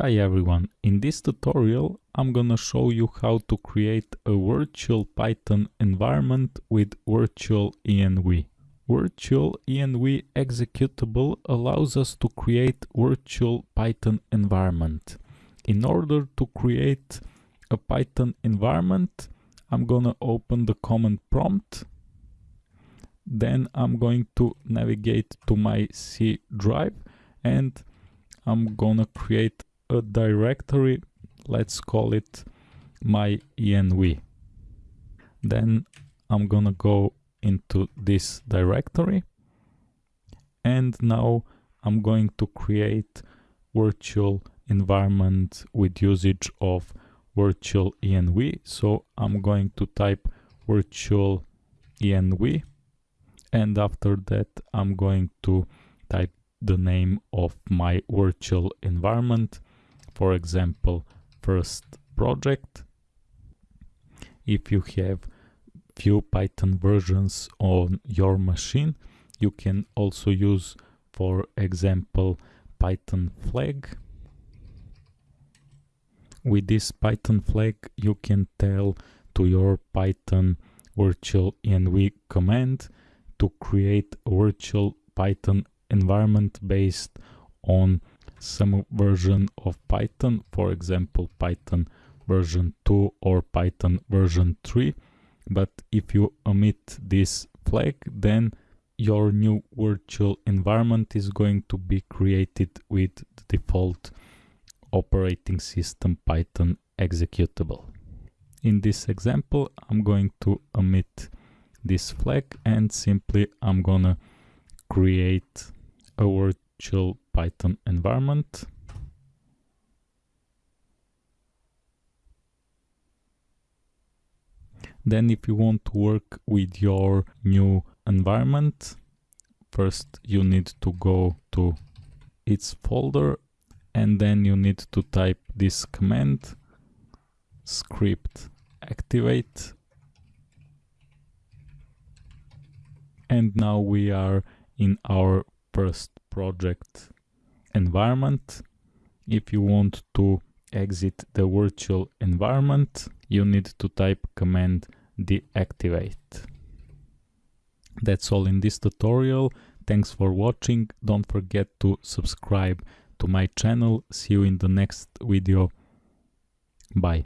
Hi everyone, in this tutorial I'm gonna show you how to create a virtual Python environment with virtual env. Virtual env executable allows us to create virtual Python environment. In order to create a Python environment, I'm gonna open the command prompt. Then I'm going to navigate to my C drive and I'm gonna create a directory, let's call it my env. Then I'm gonna go into this directory and now I'm going to create virtual environment with usage of virtual env. So I'm going to type virtual env and after that I'm going to type the name of my virtual environment for example first project. If you have few python versions on your machine you can also use for example python flag. With this python flag you can tell to your python virtual env command to create a virtual python environment based on some version of Python, for example, Python version 2 or Python version 3. But if you omit this flag, then your new virtual environment is going to be created with the default operating system Python executable. In this example, I'm going to omit this flag and simply I'm gonna create a virtual Python environment. Then if you want to work with your new environment, first you need to go to its folder and then you need to type this command script activate and now we are in our first project environment. If you want to exit the virtual environment, you need to type command deactivate. That's all in this tutorial. Thanks for watching. Don't forget to subscribe to my channel. See you in the next video. Bye.